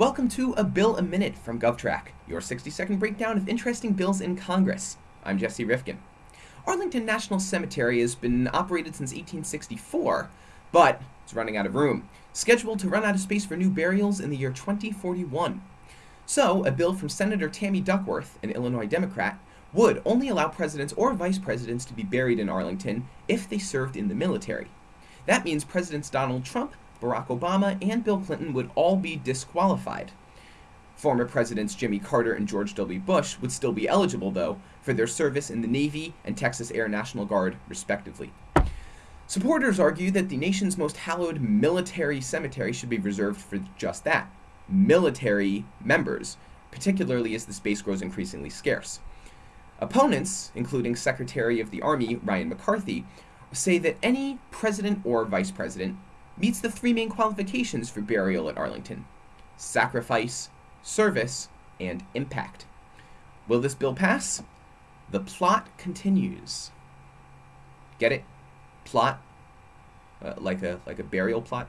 Welcome to A Bill a Minute from GovTrack, your 60 second breakdown of interesting bills in Congress. I'm Jesse Rifkin. Arlington National Cemetery has been operated since 1864, but it's running out of room, scheduled to run out of space for new burials in the year 2041. So, a bill from Senator Tammy Duckworth, an Illinois Democrat, would only allow presidents or vice presidents to be buried in Arlington if they served in the military. That means Presidents Donald Trump, Barack Obama, and Bill Clinton would all be disqualified. Former Presidents Jimmy Carter and George W. Bush would still be eligible, though, for their service in the Navy and Texas Air National Guard, respectively. Supporters argue that the nation's most hallowed military cemetery should be reserved for just that military members, particularly as the space grows increasingly scarce. Opponents, including Secretary of the Army Ryan McCarthy, say that any president or vice president meets the three main qualifications for burial at Arlington sacrifice, service, and impact. Will this bill pass? The plot continues. Get it? Plot? Uh, like a like a burial plot?